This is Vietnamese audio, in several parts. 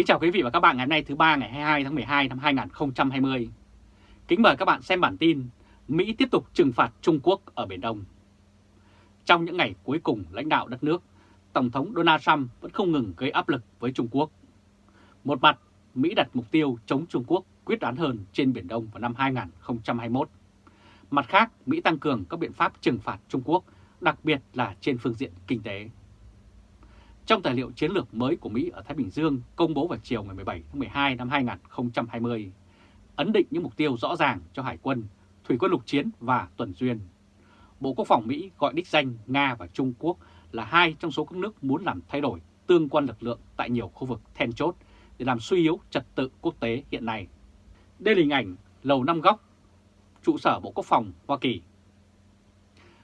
Kính chào quý vị và các bạn ngày hôm nay thứ ba ngày 22 tháng 12 năm 2020. Kính mời các bạn xem bản tin Mỹ tiếp tục trừng phạt Trung Quốc ở Biển Đông. Trong những ngày cuối cùng lãnh đạo đất nước, Tổng thống Donald Trump vẫn không ngừng gây áp lực với Trung Quốc. Một mặt, Mỹ đặt mục tiêu chống Trung Quốc quyết đoán hơn trên Biển Đông vào năm 2021. Mặt khác, Mỹ tăng cường các biện pháp trừng phạt Trung Quốc, đặc biệt là trên phương diện kinh tế. Trong tài liệu chiến lược mới của Mỹ ở Thái Bình Dương công bố vào chiều ngày 17 tháng 12 năm 2020, ấn định những mục tiêu rõ ràng cho Hải quân, Thủy quân lục chiến và tuần duyên. Bộ Quốc phòng Mỹ gọi đích danh Nga và Trung Quốc là hai trong số các nước muốn làm thay đổi tương quan lực lượng tại nhiều khu vực then chốt để làm suy yếu trật tự quốc tế hiện nay. Đây là hình ảnh Lầu Năm Góc, trụ sở Bộ Quốc phòng Hoa Kỳ.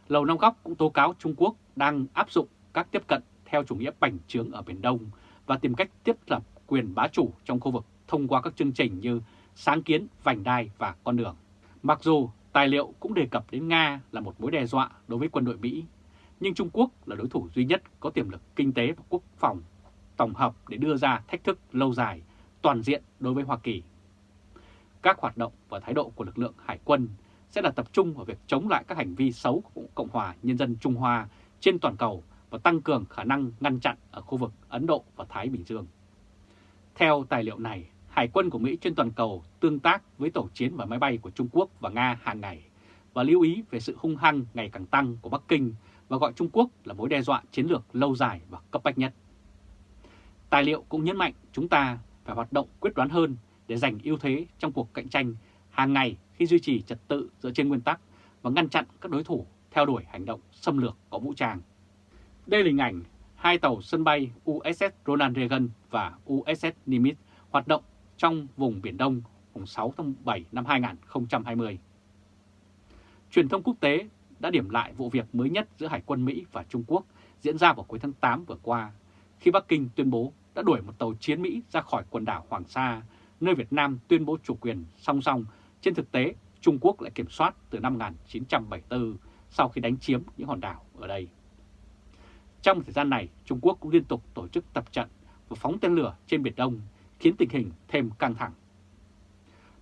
Lầu Năm Góc cũng tố cáo Trung Quốc đang áp dụng các tiếp cận theo chủ nghĩa bành trướng ở Biển Đông và tìm cách tiếp lập quyền bá chủ trong khu vực thông qua các chương trình như sáng kiến, vành đai và con đường. Mặc dù tài liệu cũng đề cập đến Nga là một mối đe dọa đối với quân đội Mỹ, nhưng Trung Quốc là đối thủ duy nhất có tiềm lực kinh tế và quốc phòng tổng hợp để đưa ra thách thức lâu dài, toàn diện đối với Hoa Kỳ. Các hoạt động và thái độ của lực lượng hải quân sẽ là tập trung vào việc chống lại các hành vi xấu của Cộng hòa Nhân dân Trung Hoa trên toàn cầu và tăng cường khả năng ngăn chặn ở khu vực Ấn Độ và Thái Bình Dương. Theo tài liệu này, Hải quân của Mỹ trên toàn cầu tương tác với tổ chiến và máy bay của Trung Quốc và Nga hàng ngày và lưu ý về sự hung hăng ngày càng tăng của Bắc Kinh và gọi Trung Quốc là mối đe dọa chiến lược lâu dài và cấp bách nhất. Tài liệu cũng nhấn mạnh chúng ta phải hoạt động quyết đoán hơn để giành ưu thế trong cuộc cạnh tranh hàng ngày khi duy trì trật tự dựa trên nguyên tắc và ngăn chặn các đối thủ theo đuổi hành động xâm lược có vũ trang. Đây là hình ảnh hai tàu sân bay USS Ronald Reagan và USS Nimitz hoạt động trong vùng Biển Đông ngày 6 tháng 7 năm 2020. Truyền thông quốc tế đã điểm lại vụ việc mới nhất giữa Hải quân Mỹ và Trung Quốc diễn ra vào cuối tháng 8 vừa qua, khi Bắc Kinh tuyên bố đã đuổi một tàu chiến Mỹ ra khỏi quần đảo Hoàng Sa, nơi Việt Nam tuyên bố chủ quyền song song. Trên thực tế, Trung Quốc lại kiểm soát từ năm 1974 sau khi đánh chiếm những hòn đảo ở đây. Trong thời gian này, Trung Quốc cũng liên tục tổ chức tập trận và phóng tên lửa trên Biển Đông, khiến tình hình thêm căng thẳng.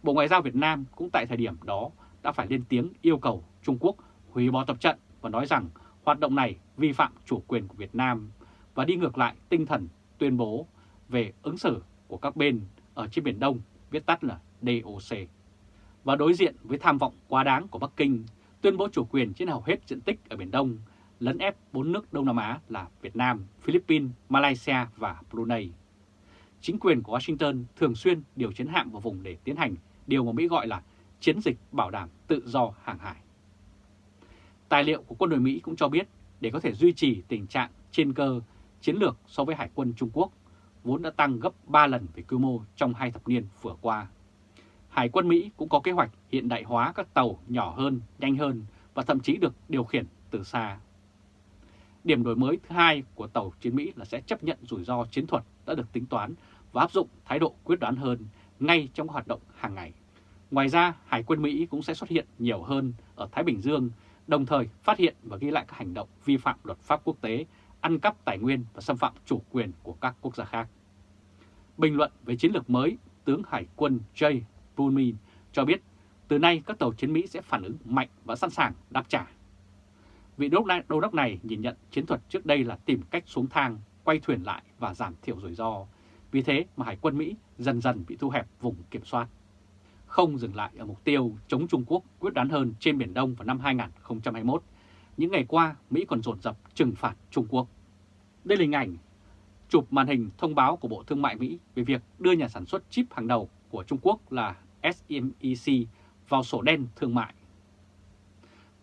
Bộ Ngoại giao Việt Nam cũng tại thời điểm đó đã phải lên tiếng yêu cầu Trung Quốc hủy bỏ tập trận và nói rằng hoạt động này vi phạm chủ quyền của Việt Nam và đi ngược lại tinh thần tuyên bố về ứng xử của các bên ở trên Biển Đông, viết tắt là DOC. Và đối diện với tham vọng quá đáng của Bắc Kinh, tuyên bố chủ quyền trên hầu hết diện tích ở Biển Đông lấn ép bốn nước Đông Nam Á là Việt Nam, Philippines, Malaysia và Brunei. Chính quyền của Washington thường xuyên điều chiến hạm vào vùng để tiến hành điều mà Mỹ gọi là chiến dịch bảo đảm tự do hàng hải. Tài liệu của quân đội Mỹ cũng cho biết để có thể duy trì tình trạng trên cơ chiến lược so với Hải quân Trung Quốc, vốn đã tăng gấp 3 lần về quy mô trong hai thập niên vừa qua. Hải quân Mỹ cũng có kế hoạch hiện đại hóa các tàu nhỏ hơn, nhanh hơn và thậm chí được điều khiển từ xa. Điểm đổi mới thứ hai của tàu chiến Mỹ là sẽ chấp nhận rủi ro chiến thuật đã được tính toán và áp dụng thái độ quyết đoán hơn ngay trong hoạt động hàng ngày. Ngoài ra, Hải quân Mỹ cũng sẽ xuất hiện nhiều hơn ở Thái Bình Dương, đồng thời phát hiện và ghi lại các hành động vi phạm luật pháp quốc tế, ăn cắp tài nguyên và xâm phạm chủ quyền của các quốc gia khác. Bình luận về chiến lược mới, tướng Hải quân Jay Pullman cho biết từ nay các tàu chiến Mỹ sẽ phản ứng mạnh và sẵn sàng đáp trả Vị đốc đô đốc này nhìn nhận chiến thuật trước đây là tìm cách xuống thang, quay thuyền lại và giảm thiểu rủi ro. Vì thế mà Hải quân Mỹ dần dần bị thu hẹp vùng kiểm soát. Không dừng lại ở mục tiêu chống Trung Quốc quyết đoán hơn trên Biển Đông vào năm 2021, những ngày qua Mỹ còn dồn dập trừng phạt Trung Quốc. Đây là hình ảnh chụp màn hình thông báo của Bộ Thương mại Mỹ về việc đưa nhà sản xuất chip hàng đầu của Trung Quốc là SMEC vào sổ đen thương mại.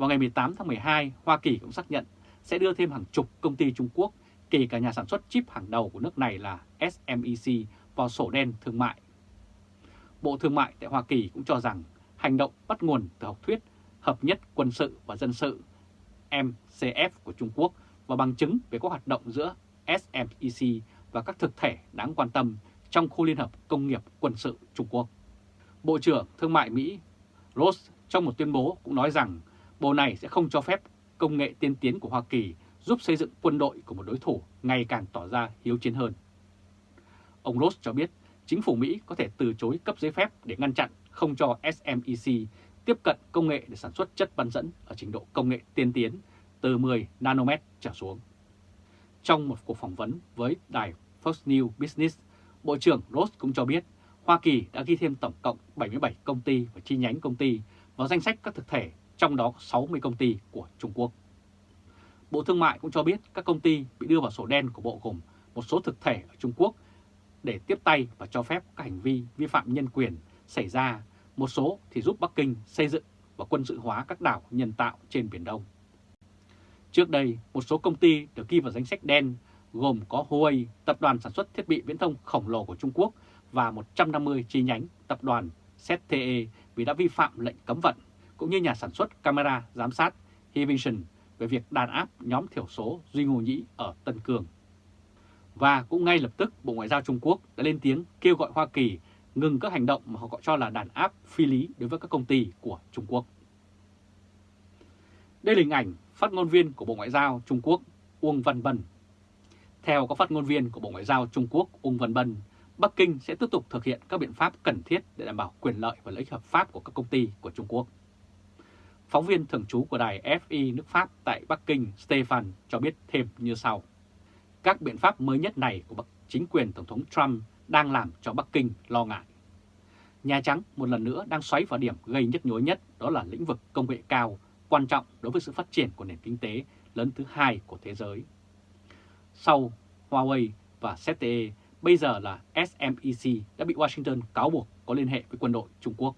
Vào ngày 18 tháng 12, Hoa Kỳ cũng xác nhận sẽ đưa thêm hàng chục công ty Trung Quốc, kể cả nhà sản xuất chip hàng đầu của nước này là SMEC, vào sổ đen thương mại. Bộ Thương mại tại Hoa Kỳ cũng cho rằng hành động bắt nguồn từ học thuyết hợp nhất quân sự và dân sự MCF của Trung Quốc và bằng chứng về các hoạt động giữa SMEC và các thực thể đáng quan tâm trong khu liên hợp công nghiệp quân sự Trung Quốc. Bộ trưởng Thương mại Mỹ Ross trong một tuyên bố cũng nói rằng Bộ này sẽ không cho phép công nghệ tiên tiến của Hoa Kỳ giúp xây dựng quân đội của một đối thủ ngày càng tỏ ra hiếu chiến hơn. Ông Ross cho biết chính phủ Mỹ có thể từ chối cấp giấy phép để ngăn chặn không cho SMEC tiếp cận công nghệ để sản xuất chất bán dẫn ở trình độ công nghệ tiên tiến từ 10 nanomet trở xuống. Trong một cuộc phỏng vấn với đài Fox News Business, Bộ trưởng Ross cũng cho biết Hoa Kỳ đã ghi thêm tổng cộng 77 công ty và chi nhánh công ty vào danh sách các thực thể, trong đó có 60 công ty của Trung Quốc. Bộ Thương mại cũng cho biết các công ty bị đưa vào sổ đen của Bộ gồm một số thực thể ở Trung Quốc để tiếp tay và cho phép các hành vi vi phạm nhân quyền xảy ra, một số thì giúp Bắc Kinh xây dựng và quân sự hóa các đảo nhân tạo trên Biển Đông. Trước đây, một số công ty được ghi vào danh sách đen gồm có Huawei, tập đoàn sản xuất thiết bị viễn thông khổng lồ của Trung Quốc và 150 chi nhánh tập đoàn ZTE vì đã vi phạm lệnh cấm vận, cũng như nhà sản xuất camera giám sát Hivision về việc đàn áp nhóm thiểu số Duy Ngô Nhĩ ở Tân Cương. Và cũng ngay lập tức Bộ Ngoại giao Trung Quốc đã lên tiếng kêu gọi Hoa Kỳ ngừng các hành động mà họ gọi cho là đàn áp phi lý đối với các công ty của Trung Quốc. Đây là hình ảnh phát ngôn viên của Bộ Ngoại giao Trung Quốc Uông Văn Bân. Theo các phát ngôn viên của Bộ Ngoại giao Trung Quốc Uông Văn Bân, Bắc Kinh sẽ tiếp tục thực hiện các biện pháp cần thiết để đảm bảo quyền lợi và lợi ích hợp pháp của các công ty của Trung Quốc. Phóng viên thường trú của đài FI nước Pháp tại Bắc Kinh Stefan cho biết thêm như sau. Các biện pháp mới nhất này của chính quyền Tổng thống Trump đang làm cho Bắc Kinh lo ngại. Nhà Trắng một lần nữa đang xoáy vào điểm gây nhức nhối nhất đó là lĩnh vực công nghệ cao quan trọng đối với sự phát triển của nền kinh tế lớn thứ hai của thế giới. Sau Huawei và ZTE, bây giờ là SMEC đã bị Washington cáo buộc có liên hệ với quân đội Trung Quốc.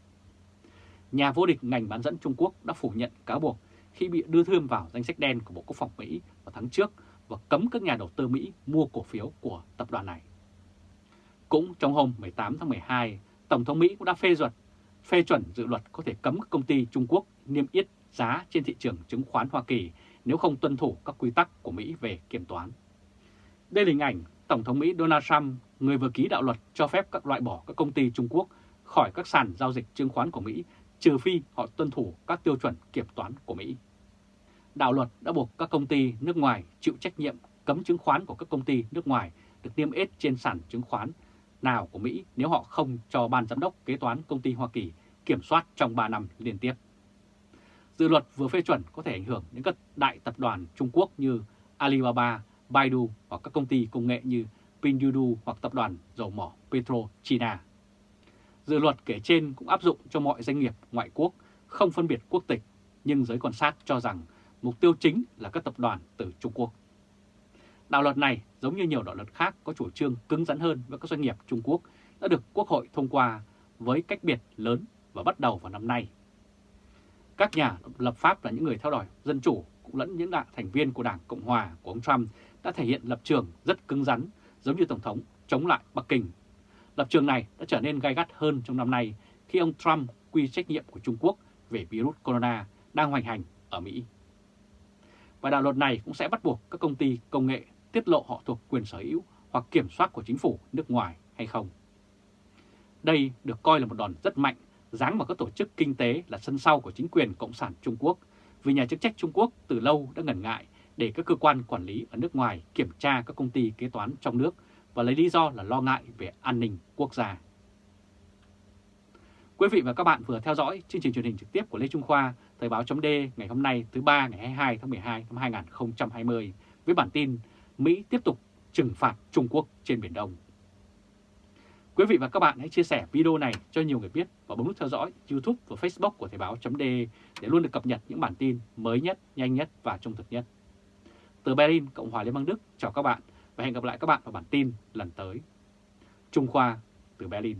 Nhà vô địch ngành bán dẫn Trung Quốc đã phủ nhận cáo buộc khi bị đưa thêm vào danh sách đen của Bộ Quốc phòng Mỹ vào tháng trước và cấm các nhà đầu tư Mỹ mua cổ phiếu của tập đoàn này. Cũng trong hôm 18 tháng 12, Tổng thống Mỹ cũng đã phê duyệt phê chuẩn dự luật có thể cấm các công ty Trung Quốc niêm yết giá trên thị trường chứng khoán Hoa Kỳ nếu không tuân thủ các quy tắc của Mỹ về kiểm toán. Đây là hình ảnh Tổng thống Mỹ Donald Trump, người vừa ký đạo luật cho phép các loại bỏ các công ty Trung Quốc khỏi các sàn giao dịch chứng khoán của Mỹ, trừ phi họ tuân thủ các tiêu chuẩn kiểm toán của Mỹ. Đạo luật đã buộc các công ty nước ngoài chịu trách nhiệm cấm chứng khoán của các công ty nước ngoài được niêm yết trên sàn chứng khoán nào của Mỹ nếu họ không cho ban giám đốc kế toán công ty Hoa Kỳ kiểm soát trong 3 năm liên tiếp. Dự luật vừa phê chuẩn có thể ảnh hưởng đến các đại tập đoàn Trung Quốc như Alibaba, Baidu hoặc các công ty công nghệ như Pinduoduo hoặc tập đoàn dầu mỏ Petro China. Dự luật kể trên cũng áp dụng cho mọi doanh nghiệp ngoại quốc không phân biệt quốc tịch, nhưng giới quan sát cho rằng mục tiêu chính là các tập đoàn từ Trung Quốc. Đạo luật này, giống như nhiều đạo luật khác có chủ trương cứng rắn hơn với các doanh nghiệp Trung Quốc, đã được Quốc hội thông qua với cách biệt lớn và bắt đầu vào năm nay. Các nhà lập pháp là những người theo đòi dân chủ cũng lẫn những đại thành viên của Đảng Cộng Hòa của ông Trump đã thể hiện lập trường rất cứng rắn giống như Tổng thống chống lại Bắc Kinh. Lập trường này đã trở nên gai gắt hơn trong năm nay khi ông Trump quy trách nhiệm của Trung Quốc về virus corona đang hoành hành ở Mỹ. Và đạo luật này cũng sẽ bắt buộc các công ty công nghệ tiết lộ họ thuộc quyền sở hữu hoặc kiểm soát của chính phủ nước ngoài hay không. Đây được coi là một đòn rất mạnh, giáng vào các tổ chức kinh tế là sân sau của chính quyền Cộng sản Trung Quốc, vì nhà chức trách Trung Quốc từ lâu đã ngần ngại để các cơ quan quản lý ở nước ngoài kiểm tra các công ty kế toán trong nước và lấy lý do là lo ngại về an ninh quốc gia. Quý vị và các bạn vừa theo dõi chương trình truyền hình trực tiếp của Lê Trung Khoa, Thời báo chấm ngày hôm nay thứ ba ngày 22 tháng 12 năm 2020 với bản tin Mỹ tiếp tục trừng phạt Trung Quốc trên Biển Đông. Quý vị và các bạn hãy chia sẻ video này cho nhiều người biết và bấm nút theo dõi YouTube và Facebook của Thời báo .d để luôn được cập nhật những bản tin mới nhất, nhanh nhất và trung thực nhất. Từ Berlin, Cộng hòa Liên bang Đức, chào các bạn và hẹn gặp lại các bạn vào bản tin lần tới. Trung Khoa từ Berlin